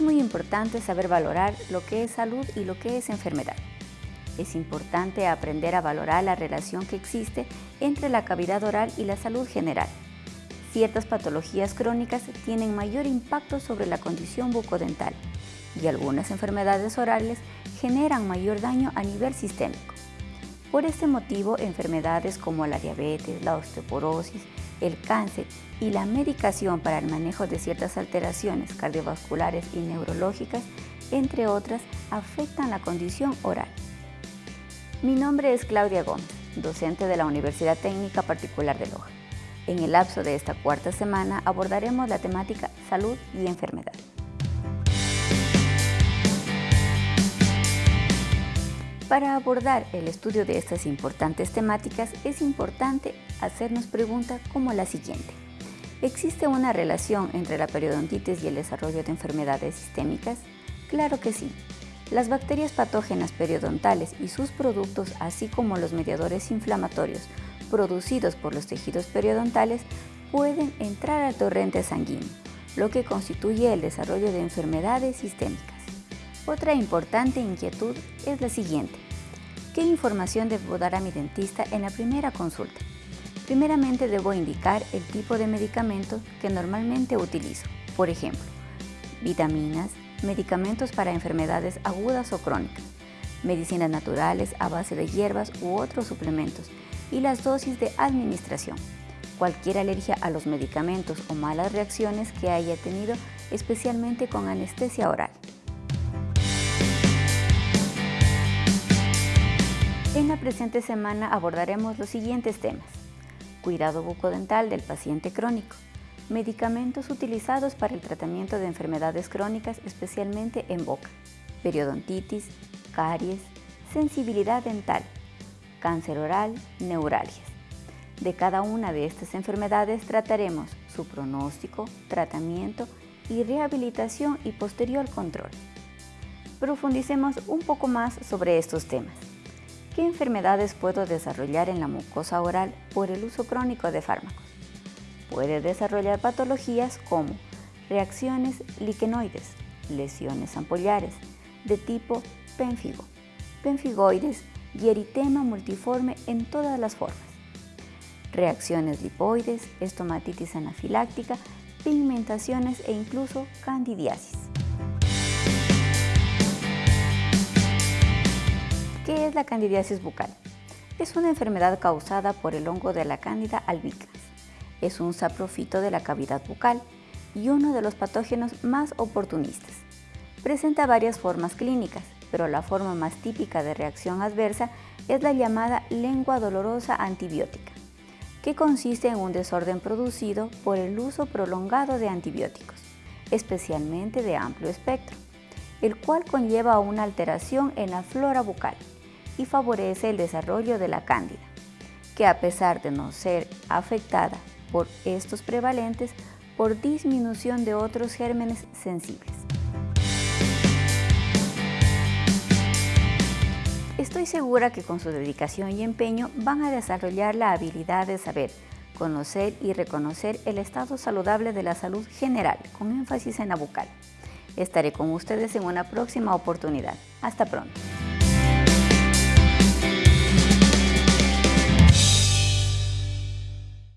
importante saber valorar lo que es salud y lo que es enfermedad. Es importante aprender a valorar la relación que existe entre la cavidad oral y la salud general. Ciertas patologías crónicas tienen mayor impacto sobre la condición bucodental y algunas enfermedades orales generan mayor daño a nivel sistémico. Por este motivo, enfermedades como la diabetes, la osteoporosis, el cáncer y la medicación para el manejo de ciertas alteraciones cardiovasculares y neurológicas, entre otras, afectan la condición oral. Mi nombre es Claudia Gómez, docente de la Universidad Técnica Particular de Loja. En el lapso de esta cuarta semana abordaremos la temática salud y enfermedad. Para abordar el estudio de estas importantes temáticas es importante hacernos preguntas como la siguiente. ¿Existe una relación entre la periodontitis y el desarrollo de enfermedades sistémicas? Claro que sí. Las bacterias patógenas periodontales y sus productos, así como los mediadores inflamatorios producidos por los tejidos periodontales, pueden entrar al torrente sanguíneo, lo que constituye el desarrollo de enfermedades sistémicas. Otra importante inquietud es la siguiente. ¿Qué información debo dar a mi dentista en la primera consulta? Primeramente debo indicar el tipo de medicamentos que normalmente utilizo. Por ejemplo, vitaminas, medicamentos para enfermedades agudas o crónicas, medicinas naturales a base de hierbas u otros suplementos y las dosis de administración. Cualquier alergia a los medicamentos o malas reacciones que haya tenido, especialmente con anestesia oral. En la presente semana abordaremos los siguientes temas. Cuidado bucodental del paciente crónico. Medicamentos utilizados para el tratamiento de enfermedades crónicas, especialmente en boca. Periodontitis, caries, sensibilidad dental, cáncer oral, neuralgias. De cada una de estas enfermedades trataremos su pronóstico, tratamiento y rehabilitación y posterior control. Profundicemos un poco más sobre estos temas. ¿Qué enfermedades puedo desarrollar en la mucosa oral por el uso crónico de fármacos? Puede desarrollar patologías como reacciones liquenoides, lesiones ampollares de tipo pénfigo, penfigoides y eritema multiforme en todas las formas, reacciones lipoides, estomatitis anafiláctica, pigmentaciones e incluso candidiasis. ¿Qué es la candidiasis bucal? Es una enfermedad causada por el hongo de la cándida albicans. Es un saprofito de la cavidad bucal y uno de los patógenos más oportunistas. Presenta varias formas clínicas, pero la forma más típica de reacción adversa es la llamada lengua dolorosa antibiótica, que consiste en un desorden producido por el uso prolongado de antibióticos, especialmente de amplio espectro, el cual conlleva una alteración en la flora bucal y favorece el desarrollo de la cándida, que a pesar de no ser afectada por estos prevalentes, por disminución de otros gérmenes sensibles. Estoy segura que con su dedicación y empeño van a desarrollar la habilidad de saber, conocer y reconocer el estado saludable de la salud general, con énfasis en la bucal. Estaré con ustedes en una próxima oportunidad. Hasta pronto.